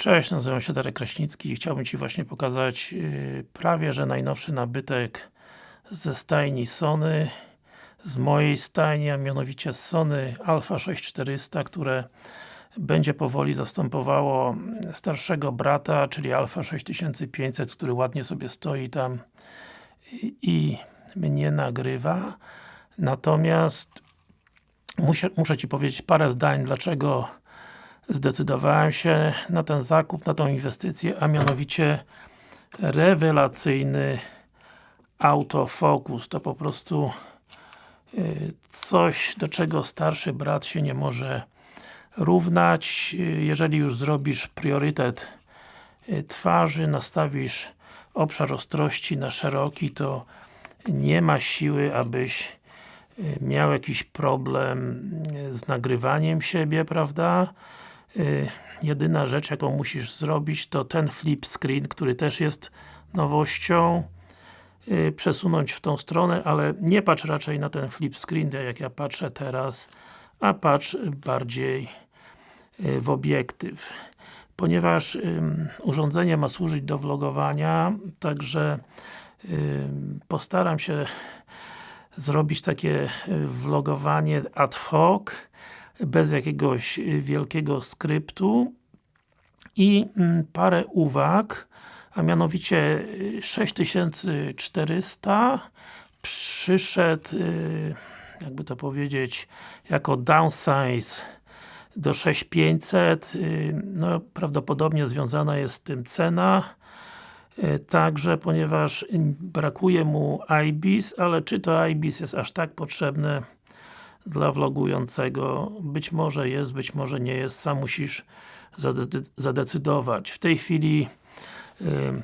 Cześć, nazywam się Darek Kraśnicki i chciałbym Ci właśnie pokazać yy, prawie, że najnowszy nabytek ze stajni Sony z mojej stajni, a mianowicie Sony Alpha 6400, które będzie powoli zastępowało starszego brata, czyli Alpha 6500, który ładnie sobie stoi tam i, i mnie nagrywa. Natomiast muszę, muszę Ci powiedzieć parę zdań, dlaczego zdecydowałem się na ten zakup, na tą inwestycję, a mianowicie rewelacyjny autofokus. To po prostu y, coś, do czego starszy brat się nie może równać. Jeżeli już zrobisz priorytet y, twarzy, nastawisz obszar ostrości na szeroki, to nie ma siły, abyś y, miał jakiś problem z nagrywaniem siebie, prawda? Y, jedyna rzecz jaką musisz zrobić to ten flip screen, który też jest nowością y, przesunąć w tą stronę, ale nie patrz raczej na ten flip screen, jak ja patrzę teraz, a patrz bardziej y, w obiektyw. Ponieważ urządzenie ma służyć do vlogowania, także postaram się zrobić takie vlogowanie ad hoc, bez jakiegoś y, wielkiego skryptu i mm, parę uwag, a mianowicie 6400 y, przyszedł, y, jakby to powiedzieć, jako downsize do 6500, no prawdopodobnie związana jest z tym cena, także ponieważ brakuje mu IBIS, ale czy to IBIS jest aż tak potrzebne dla vlogującego. Być może jest, być może nie jest, sam musisz zadecydować. W tej chwili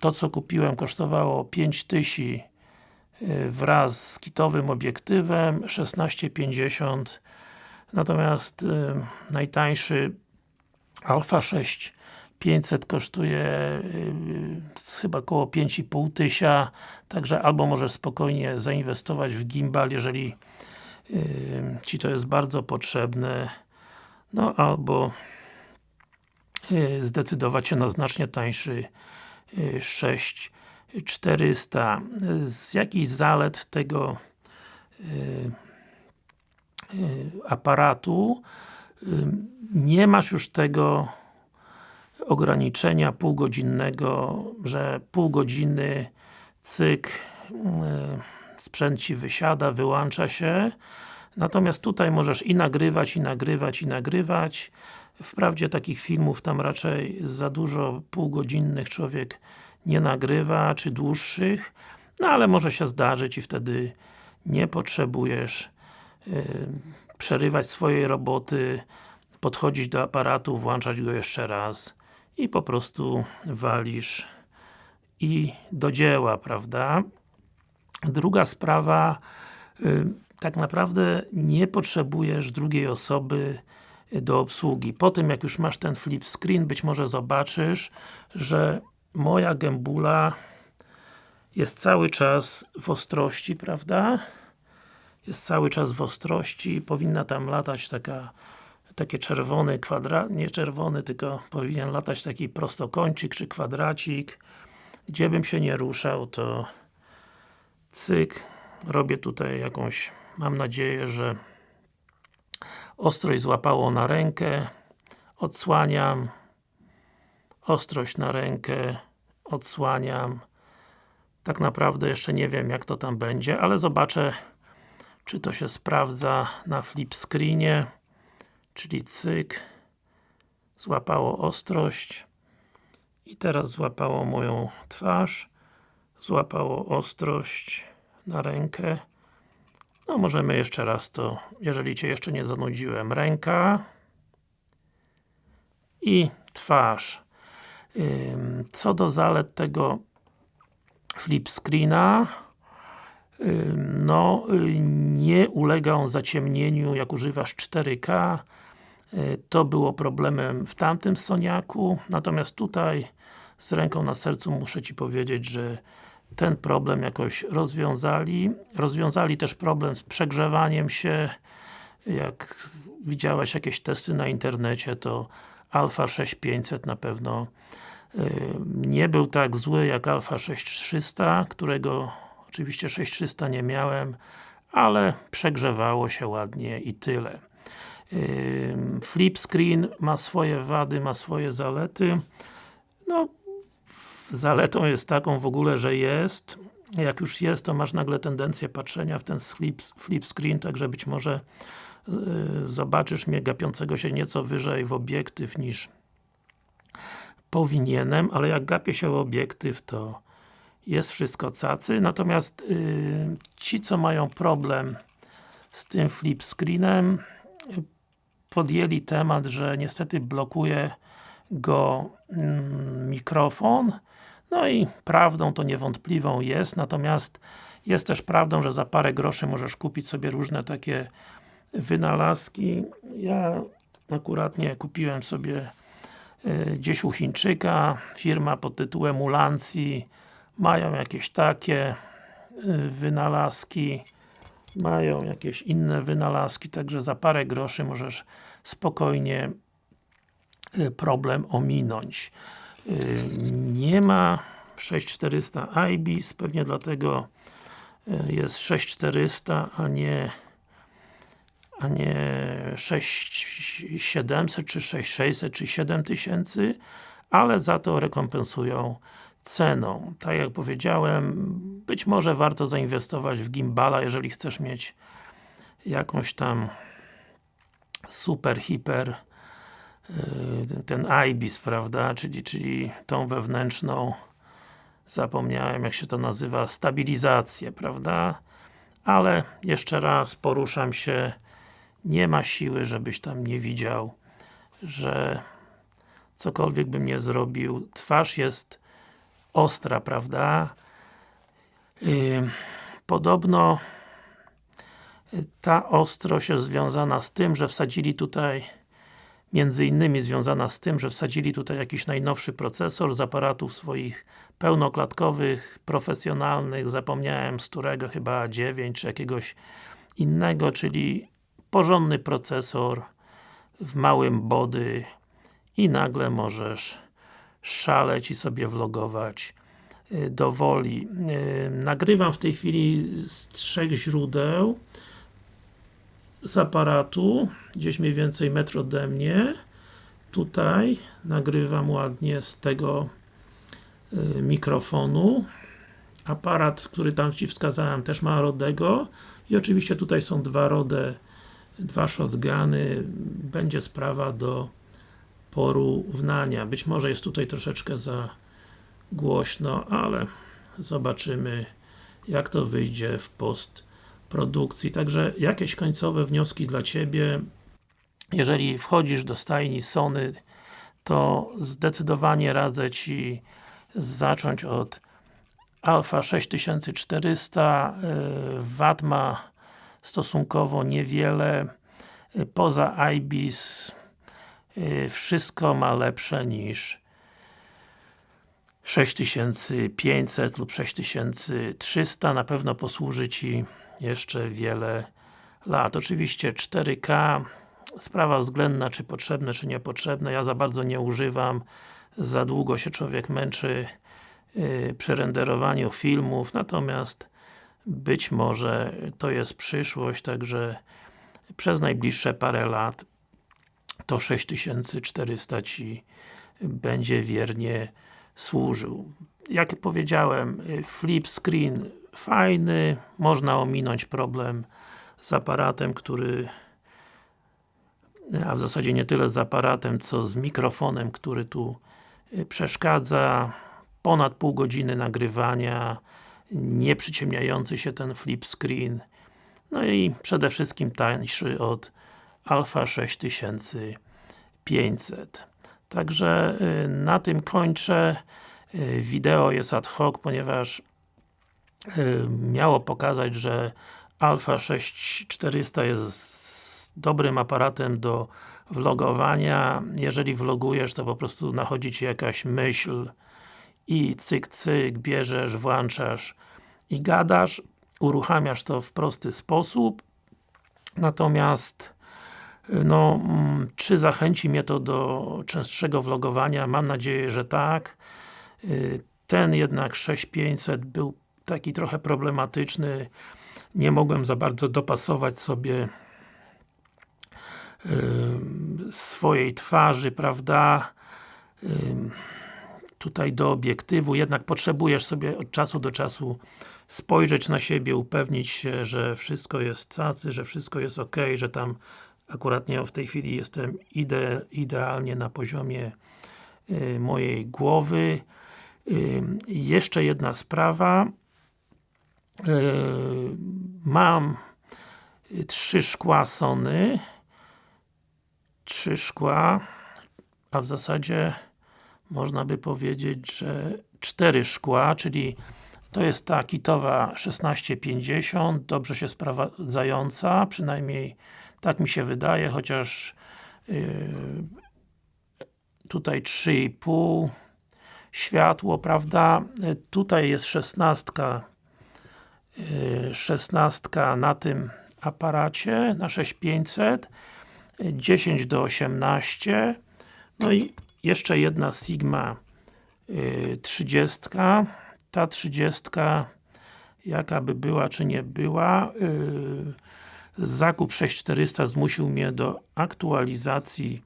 to co kupiłem kosztowało 5000 y, wraz z kitowym obiektywem 16,50 natomiast najtańszy Alpha 6 500 kosztuje chyba około 5,5 tysiąca, także albo możesz spokojnie zainwestować w gimbal, jeżeli Ci to jest bardzo potrzebne no albo y, zdecydować się na znacznie tańszy 6400 y, z jakichś zalet tego y, aparatu nie masz już tego ograniczenia półgodzinnego, że pół godziny cyk sprzęt Ci wysiada, wyłącza się natomiast tutaj możesz i nagrywać, i nagrywać, i nagrywać wprawdzie takich filmów tam raczej za dużo półgodzinnych człowiek nie nagrywa, czy dłuższych no ale może się zdarzyć i wtedy nie potrzebujesz yy, przerywać swojej roboty podchodzić do aparatu, włączać go jeszcze raz i po prostu walisz i do dzieła, prawda? Druga sprawa, y, tak naprawdę nie potrzebujesz drugiej osoby do obsługi. Po tym jak już masz ten flip screen, być może zobaczysz, że moja gębula jest cały czas w ostrości, prawda? Jest cały czas w ostrości, powinna tam latać taka takie czerwony kwadrat, nie czerwony, tylko powinien latać taki prostokącik czy kwadracik. Gdzie bym się nie ruszał, to cyk, robię tutaj jakąś, mam nadzieję, że ostrość złapało na rękę, odsłaniam, ostrość na rękę, odsłaniam. Tak naprawdę jeszcze nie wiem jak to tam będzie, ale zobaczę czy to się sprawdza na flip screenie czyli cyk złapało ostrość i teraz złapało moją twarz złapało ostrość na rękę. No możemy jeszcze raz to, jeżeli Cię jeszcze nie zanudziłem, ręka i twarz. Co do zalet tego flip screena no, nie ulega on zaciemnieniu jak używasz 4K to było problemem w tamtym Soniaku, natomiast tutaj z ręką na sercu muszę Ci powiedzieć, że ten problem jakoś rozwiązali. Rozwiązali też problem z przegrzewaniem się. Jak widziałeś jakieś testy na internecie, to Alpha 6500 na pewno nie był tak zły jak Alpha 6300, którego oczywiście 6300 nie miałem, ale przegrzewało się ładnie i tyle. Flip screen ma swoje wady, ma swoje zalety. No, zaletą jest taką w ogóle, że jest. Jak już jest, to masz nagle tendencję patrzenia w ten flip, flip screen, także być może yy, zobaczysz mnie gapiącego się nieco wyżej w obiektyw niż powinienem, ale jak gapię się w obiektyw, to jest wszystko cacy, natomiast yy, ci, co mają problem z tym flip screenem, podjęli temat, że niestety blokuje go mm, mikrofon, no i prawdą to niewątpliwą jest, natomiast jest też prawdą, że za parę groszy możesz kupić sobie różne takie wynalazki. Ja akurat nie kupiłem sobie gdzieś u Chińczyka, firma pod tytułem Ulancji, mają jakieś takie y, wynalazki, mają jakieś inne wynalazki, także za parę groszy możesz spokojnie problem ominąć. Nie ma 6400 IBIS, pewnie dlatego jest 6400, a nie a nie 6700, czy 6600, czy 7000, ale za to rekompensują ceną. Tak jak powiedziałem, być może warto zainwestować w gimbala, jeżeli chcesz mieć jakąś tam super, hiper ten IBIS, prawda, czyli, czyli tą wewnętrzną zapomniałem jak się to nazywa, stabilizację, prawda, ale jeszcze raz poruszam się. Nie ma siły, żebyś tam nie widział, że cokolwiek bym nie zrobił, twarz jest ostra, prawda? Yy, podobno ta ostrość jest związana z tym, że wsadzili tutaj między innymi związana z tym, że wsadzili tutaj jakiś najnowszy procesor z aparatów swoich pełnoklatkowych, profesjonalnych, zapomniałem z którego, chyba 9 czy jakiegoś innego, czyli porządny procesor w małym body i nagle możesz szaleć i sobie vlogować y, do woli. Y, nagrywam w tej chwili z trzech źródeł z aparatu, gdzieś mniej więcej metr ode mnie. Tutaj nagrywam ładnie z tego y, mikrofonu. Aparat, który tam Ci wskazałem też ma Rodego i oczywiście tutaj są dwa Rode, dwa shotguny. Będzie sprawa do porównania. Być może jest tutaj troszeczkę za głośno, ale zobaczymy jak to wyjdzie w postprodukcji. Także jakieś końcowe wnioski dla Ciebie. Jeżeli wchodzisz do stajni Sony, to zdecydowanie radzę Ci zacząć od Alpha 6400 Watt ma stosunkowo niewiele poza IBIS Y, wszystko ma lepsze niż 6500 lub 6300 na pewno posłuży Ci jeszcze wiele lat. Oczywiście 4K sprawa względna, czy potrzebne, czy niepotrzebne. Ja za bardzo nie używam. Za długo się człowiek męczy yy, przy renderowaniu filmów, natomiast być może to jest przyszłość, także przez najbliższe parę lat to 6400 Ci będzie wiernie służył. Jak powiedziałem, flip screen fajny, można ominąć problem z aparatem, który a w zasadzie nie tyle z aparatem, co z mikrofonem, który tu przeszkadza. Ponad pół godziny nagrywania, nie przyciemniający się ten flip screen. No i przede wszystkim tańszy od Alpha 6500. Także y, na tym kończę. Y, wideo jest ad hoc, ponieważ y, miało pokazać, że Alpha 6400 jest dobrym aparatem do vlogowania. Jeżeli vlogujesz, to po prostu nachodzi Ci jakaś myśl i cyk cyk, bierzesz, włączasz i gadasz, uruchamiasz to w prosty sposób. Natomiast no, mm, czy zachęci mnie to do częstszego vlogowania? Mam nadzieję, że tak. Y, ten jednak 6500 był taki trochę problematyczny. Nie mogłem za bardzo dopasować sobie swojej twarzy, prawda? Tutaj do obiektywu, jednak potrzebujesz sobie od czasu do czasu spojrzeć na siebie, upewnić się, że wszystko jest cacy, że wszystko jest ok, że tam akurat nie w tej chwili jestem ide, idealnie na poziomie y, mojej głowy. Jeszcze jedna sprawa. Y, mam trzy szkła Sony. Trzy szkła, a w zasadzie można by powiedzieć, że cztery szkła, czyli to jest ta kitowa 1650, dobrze się sprawdzająca, przynajmniej tak mi się wydaje, chociaż yy, tutaj 3,5 światło, prawda? Tutaj jest 16 yy, 16 na tym aparacie, na 6500 10 do 18 no i jeszcze jedna Sigma yy, 30 ta 30 jaka by była, czy nie była yy, zakup 6400 zmusił mnie do aktualizacji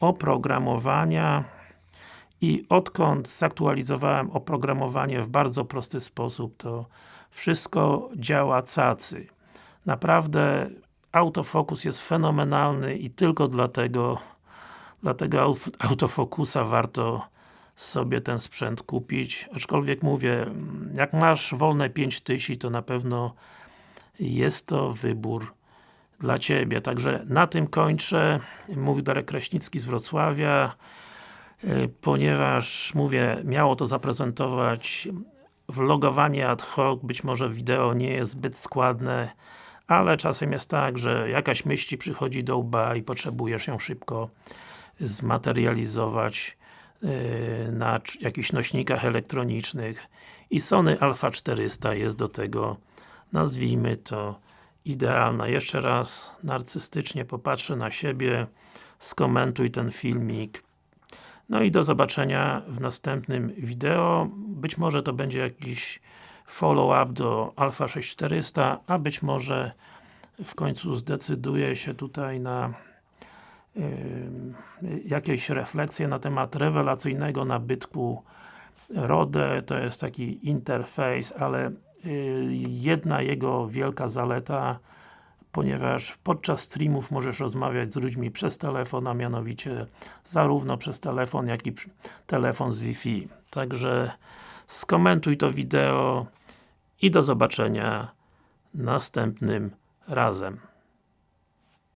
oprogramowania i odkąd zaktualizowałem oprogramowanie w bardzo prosty sposób, to wszystko działa cacy. Naprawdę autofokus jest fenomenalny i tylko dlatego dlatego autofokusa warto sobie ten sprzęt kupić, aczkolwiek mówię, jak masz wolne 5000 to na pewno jest to wybór dla Ciebie. Także na tym kończę. Mówił Darek Kraśnicki z Wrocławia, e, ponieważ, mówię, miało to zaprezentować vlogowanie ad hoc, być może wideo nie jest zbyt składne, ale czasem jest tak, że jakaś myśl przychodzi do łba i potrzebujesz ją szybko zmaterializować e, na jakichś nośnikach elektronicznych i Sony Alpha 400 jest do tego, nazwijmy to, idealna. Jeszcze raz narcystycznie popatrzę na siebie, skomentuj ten filmik. No i do zobaczenia w następnym wideo. Być może to będzie jakiś follow-up do Alpha 6400, a być może w końcu zdecyduję się tutaj na yy, jakieś refleksje na temat rewelacyjnego nabytku RODE, to jest taki interfejs, ale Y, jedna jego wielka zaleta ponieważ podczas streamów możesz rozmawiać z ludźmi przez telefon, a mianowicie zarówno przez telefon, jak i telefon z Wi-Fi. Także skomentuj to wideo i do zobaczenia następnym razem.